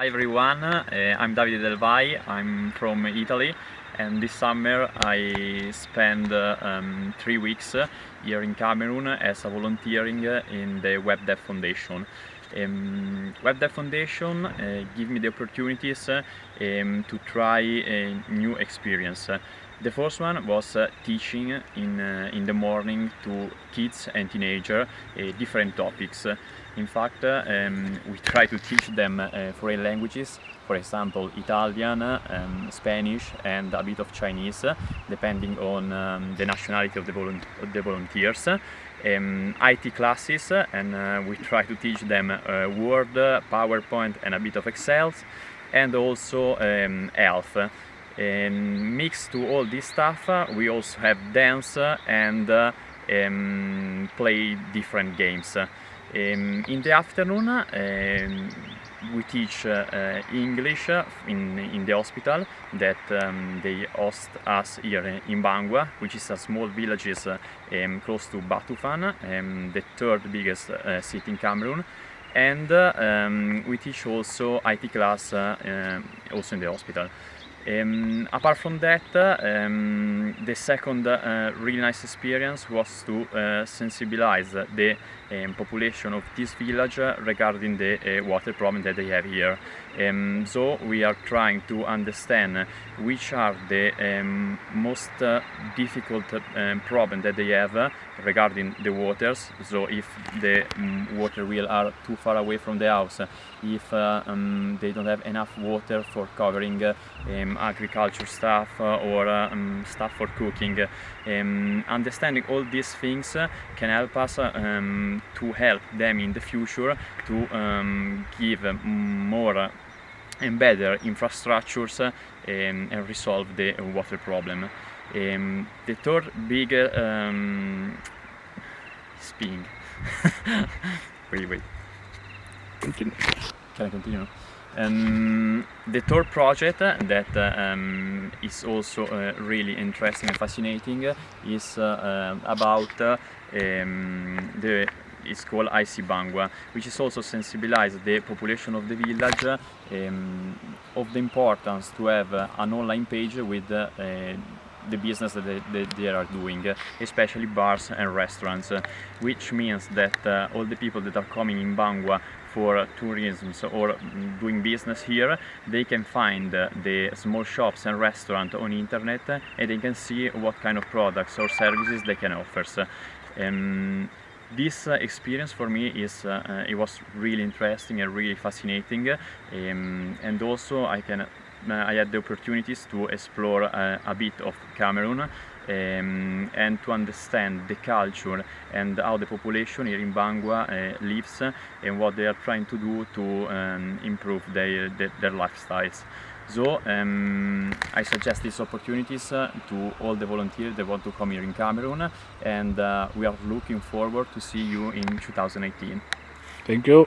Hi everyone, uh, I'm Davide Del Vai, I'm from Italy. And this summer I spent uh, um, three weeks here in Cameroon as a volunteering in the WebDev Foundation. Um, Web Dev Foundation uh, give me the opportunities um, to try a new experience. The first one was uh, teaching in, uh, in the morning to kids and teenagers uh, different topics. In fact, um, we try to teach them uh, foreign languages, for example Italian, um, Spanish and a bit of Chinese, depending on um, the nationality of the, volu of the volunteers. Um, IT classes and uh, we try to teach them uh, Word, PowerPoint and a bit of Excel and also um, ELF. And mixed to all this stuff, we also have dance and uh, um, play different games. Um, in the afternoon um, we teach uh, English in, in the hospital that um, they host us here in Bangwa, which is a small village um, close to Bafoussam, um, the third biggest uh, city in Cameroon. And uh, um, we teach also IT class uh, also in the hospital. Um, apart from that, um, the second uh, really nice experience was to uh, sensibilize the um, population of this village regarding the uh, water problem that they have here. So we are trying to understand which are the most difficult problem that they have regarding the waters. So if the water wheel are too far away from the house, if uh, they don't have enough water for covering um, agriculture stuff uh, or um, stuff for cooking. Um, understanding all these things can help us um, to help them in the future to um, give more and better infrastructures um, and resolve the water problem. Um, the third big um, spinning. wait, wait. Continue. Can I continue? Um, the third project that um, is also uh, really interesting and fascinating is uh, uh about um, the it's called IC Bangwa, which is also sensibilize the population of the village um, of the importance to have an online page with uh, the business that they, that they, are doing, especially bars and restaurants, which means that uh, all the people that are coming in Bangwa for tourism or doing business here, they can find the small shops and restaurants on internet and they can see what kind of products or services they can offer. Um, this uh, experience for me is uh, uh, it was really interesting and really fascinating um, and also I can I had the opportunities to explore a bit of Cameroon um, and to understand the culture and how the population here in Bangwa uh, lives and what they are trying to do to um, improve their, their, their lifestyles. So um, I suggest these opportunities uh, to all the volunteers that want to come here in Cameroon and uh, we are looking forward to see you in 2018. Thank you.